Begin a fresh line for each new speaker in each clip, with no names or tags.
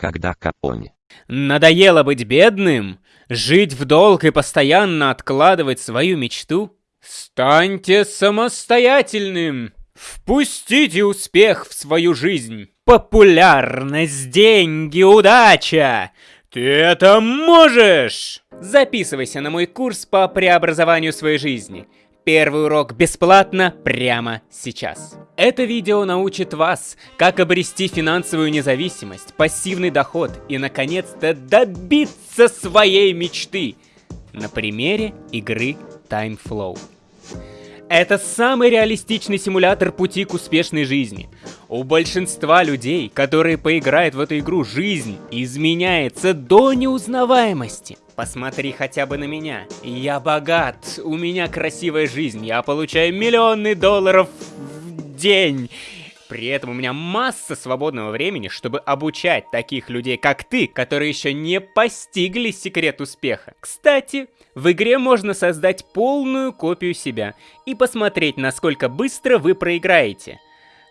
когда Капоне.
Надоело быть бедным? Жить в долг и постоянно откладывать свою мечту? Станьте самостоятельным! Впустите успех в свою жизнь! Популярность, деньги, удача! Ты это можешь! Записывайся на мой курс по преобразованию своей жизни. Первый урок бесплатно прямо сейчас. Это видео научит вас, как обрести финансовую независимость, пассивный доход и, наконец-то, добиться своей мечты на примере игры Time Flow. Это самый реалистичный симулятор пути к успешной жизни. У большинства людей, которые поиграют в эту игру, жизнь изменяется до неузнаваемости. Посмотри хотя бы на меня. Я богат, у меня красивая жизнь, я получаю миллионы долларов в день. При этом у меня масса свободного времени, чтобы обучать таких людей, как ты, которые еще не постигли секрет успеха. Кстати, в игре можно создать полную копию себя и посмотреть, насколько быстро вы проиграете.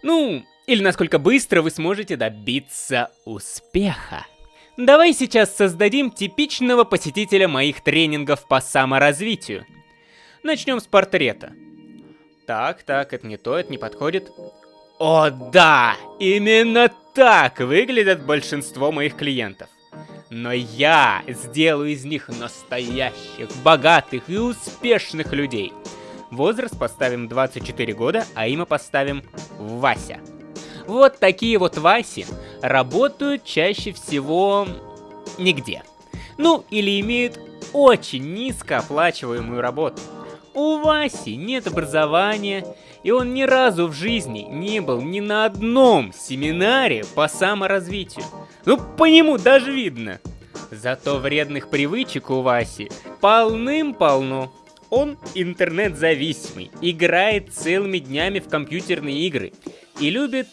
Ну, или насколько быстро вы сможете добиться успеха. Давай сейчас создадим типичного посетителя моих тренингов по саморазвитию. Начнем с портрета. Так, так, это не то, это не подходит. О да, именно так выглядят большинство моих клиентов. Но я сделаю из них настоящих, богатых и успешных людей. Возраст поставим 24 года, а имя поставим Вася. Вот такие вот Васи работают чаще всего нигде. Ну, или имеют очень низкооплачиваемую работу. У Васи нет образования, и он ни разу в жизни не был ни на одном семинаре по саморазвитию. Ну, по нему даже видно. Зато вредных привычек у Васи полным-полно. Он интернет-зависимый, играет целыми днями в компьютерные игры и любит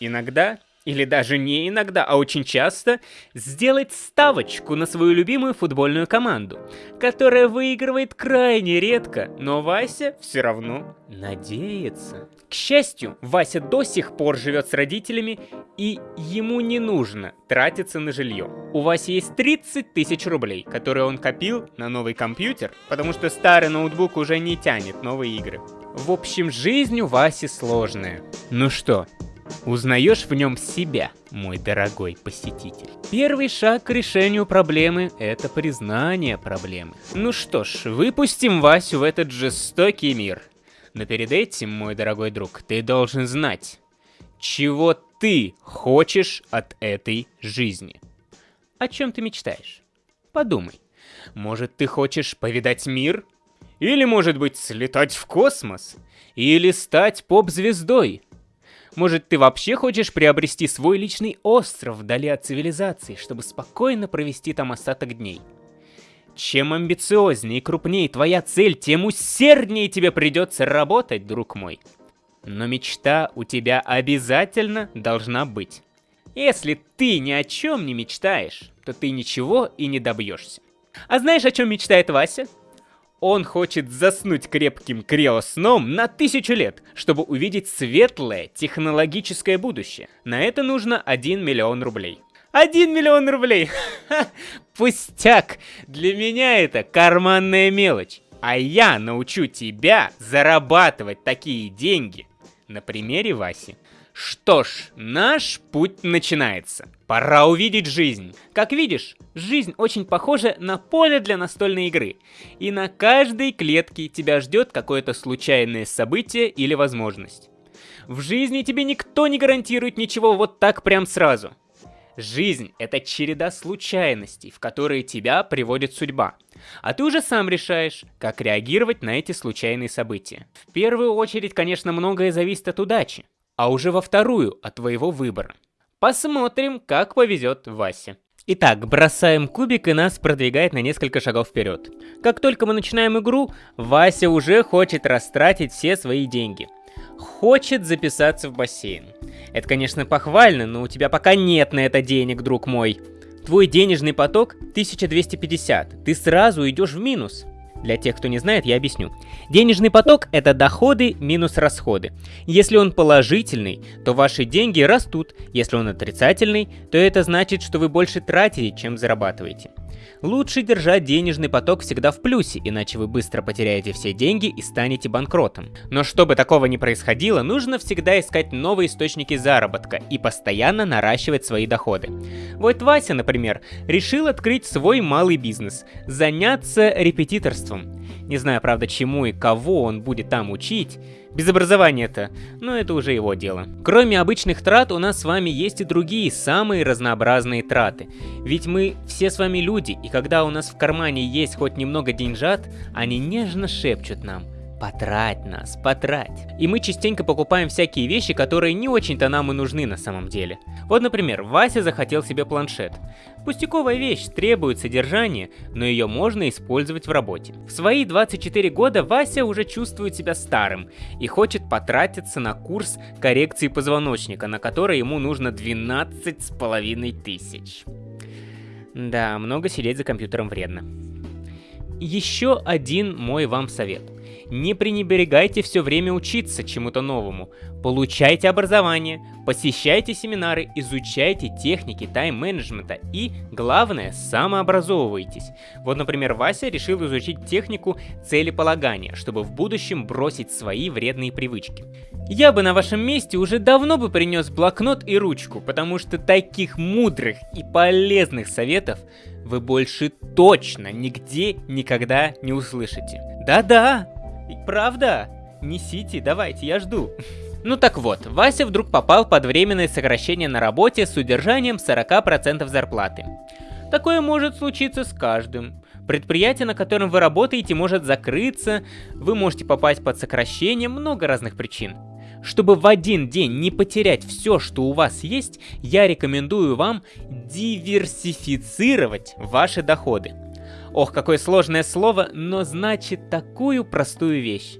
иногда или даже не иногда, а очень часто, сделать ставочку на свою любимую футбольную команду, которая выигрывает крайне редко, но Вася все равно надеется. К счастью, Вася до сих пор живет с родителями, и ему не нужно тратиться на жилье. У Васи есть 30 тысяч рублей, которые он копил на новый компьютер, потому что старый ноутбук уже не тянет новые игры. В общем, жизнь у Васи сложная. Ну что, Узнаешь в нем себя, мой дорогой посетитель. Первый шаг к решению проблемы – это признание проблемы. Ну что ж, выпустим Васю в этот жестокий мир. Но перед этим, мой дорогой друг, ты должен знать, чего ты хочешь от этой жизни. О чем ты мечтаешь? Подумай. Может, ты хочешь повидать мир? Или, может быть, слетать в космос? Или стать поп-звездой? Может, ты вообще хочешь приобрести свой личный остров вдали от цивилизации, чтобы спокойно провести там остаток дней? Чем амбициознее и крупнее твоя цель, тем усерднее тебе придется работать, друг мой. Но мечта у тебя обязательно должна быть. Если ты ни о чем не мечтаешь, то ты ничего и не добьешься. А знаешь, о чем мечтает Вася? Он хочет заснуть крепким криосном на тысячу лет, чтобы увидеть светлое технологическое будущее. На это нужно 1 миллион рублей. 1 миллион рублей! Пустяк! Для меня это карманная мелочь. А я научу тебя зарабатывать такие деньги на примере Васи. Что ж, наш путь начинается. Пора увидеть жизнь. Как видишь, жизнь очень похожа на поле для настольной игры. И на каждой клетке тебя ждет какое-то случайное событие или возможность. В жизни тебе никто не гарантирует ничего вот так прям сразу. Жизнь — это череда случайностей, в которые тебя приводит судьба. А ты уже сам решаешь, как реагировать на эти случайные события. В первую очередь, конечно, многое зависит от удачи а уже во вторую от твоего выбора. Посмотрим, как повезет Васе. Итак, бросаем кубик и нас продвигает на несколько шагов вперед. Как только мы начинаем игру, Вася уже хочет растратить все свои деньги. Хочет записаться в бассейн. Это, конечно, похвально, но у тебя пока нет на это денег, друг мой. Твой денежный поток 1250, ты сразу идешь в минус. Для тех, кто не знает, я объясню. Денежный поток – это доходы минус расходы. Если он положительный, то ваши деньги растут. Если он отрицательный, то это значит, что вы больше тратите, чем зарабатываете. Лучше держать денежный поток всегда в плюсе, иначе вы быстро потеряете все деньги и станете банкротом. Но чтобы такого не происходило, нужно всегда искать новые источники заработка и постоянно наращивать свои доходы. Вот Вася, например, решил открыть свой малый бизнес, заняться репетиторством. Не знаю, правда, чему и кого он будет там учить, без образования-то, но это уже его дело. Кроме обычных трат, у нас с вами есть и другие, самые разнообразные траты. Ведь мы все с вами люди, и когда у нас в кармане есть хоть немного деньжат, они нежно шепчут нам Потрать нас, потрать. И мы частенько покупаем всякие вещи, которые не очень-то нам и нужны на самом деле. Вот, например, Вася захотел себе планшет. Пустяковая вещь, требует содержания, но ее можно использовать в работе. В свои 24 года Вася уже чувствует себя старым и хочет потратиться на курс коррекции позвоночника, на который ему нужно 12 с половиной тысяч. Да, много сидеть за компьютером вредно. Еще один мой вам совет. Не пренебрегайте все время учиться чему-то новому. Получайте образование, посещайте семинары, изучайте техники тайм-менеджмента и, главное, самообразовывайтесь. Вот, например, Вася решил изучить технику целеполагания, чтобы в будущем бросить свои вредные привычки. Я бы на вашем месте уже давно бы принес блокнот и ручку, потому что таких мудрых и полезных советов вы больше точно нигде никогда не услышите. Да-да, Правда? Несите, давайте, я жду. Ну так вот, Вася вдруг попал под временное сокращение на работе с удержанием 40% зарплаты. Такое может случиться с каждым. Предприятие, на котором вы работаете, может закрыться, вы можете попасть под сокращение, много разных причин. Чтобы в один день не потерять все, что у вас есть, я рекомендую вам диверсифицировать ваши доходы. Ох, какое сложное слово, но значит такую простую вещь.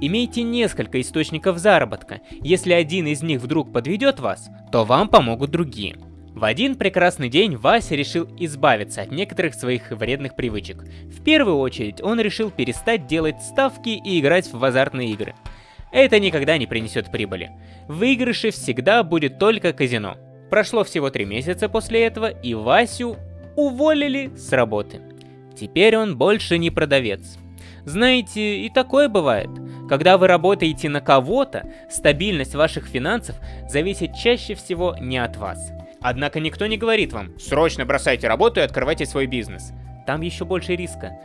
Имейте несколько источников заработка. Если один из них вдруг подведет вас, то вам помогут другие. В один прекрасный день Вася решил избавиться от некоторых своих вредных привычек. В первую очередь он решил перестать делать ставки и играть в азартные игры. Это никогда не принесет прибыли. В выигрыше всегда будет только казино. Прошло всего три месяца после этого, и Васю уволили с работы. Теперь он больше не продавец. Знаете, и такое бывает. Когда вы работаете на кого-то, стабильность ваших финансов зависит чаще всего не от вас. Однако никто не говорит вам «срочно бросайте работу и открывайте свой бизнес». Там еще больше риска.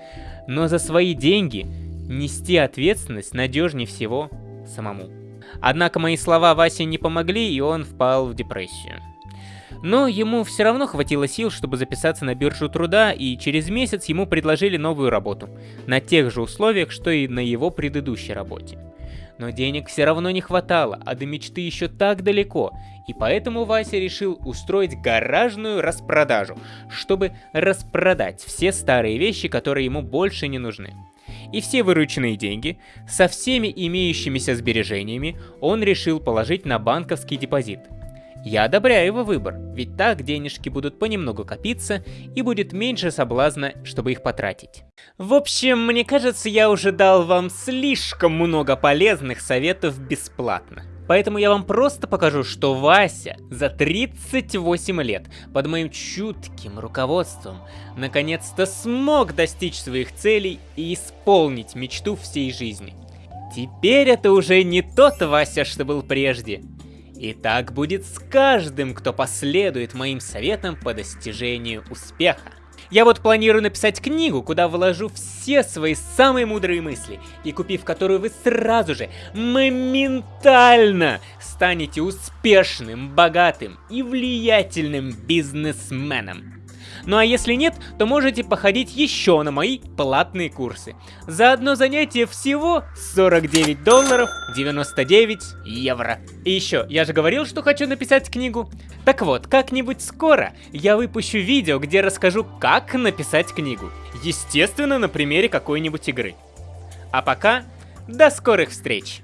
Но за свои деньги нести ответственность надежнее всего самому. Однако мои слова Васе не помогли, и он впал в депрессию. Но ему все равно хватило сил, чтобы записаться на биржу труда, и через месяц ему предложили новую работу, на тех же условиях, что и на его предыдущей работе. Но денег все равно не хватало, а до мечты еще так далеко, и поэтому Вася решил устроить гаражную распродажу, чтобы распродать все старые вещи, которые ему больше не нужны. И все вырученные деньги, со всеми имеющимися сбережениями, он решил положить на банковский депозит – я одобряю его выбор, ведь так денежки будут понемногу копиться и будет меньше соблазна, чтобы их потратить. В общем, мне кажется, я уже дал вам слишком много полезных советов бесплатно. Поэтому я вам просто покажу, что Вася за 38 лет под моим чутким руководством наконец-то смог достичь своих целей и исполнить мечту всей жизни. Теперь это уже не тот Вася, что был прежде. И так будет с каждым, кто последует моим советам по достижению успеха. Я вот планирую написать книгу, куда вложу все свои самые мудрые мысли, и купив которую вы сразу же, моментально станете успешным, богатым и влиятельным бизнесменом. Ну а если нет, то можете походить еще на мои платные курсы. За одно занятие всего 49 долларов 99 евро. И еще, я же говорил, что хочу написать книгу. Так вот, как-нибудь скоро я выпущу видео, где расскажу, как написать книгу. Естественно, на примере какой-нибудь игры. А пока, до скорых встреч!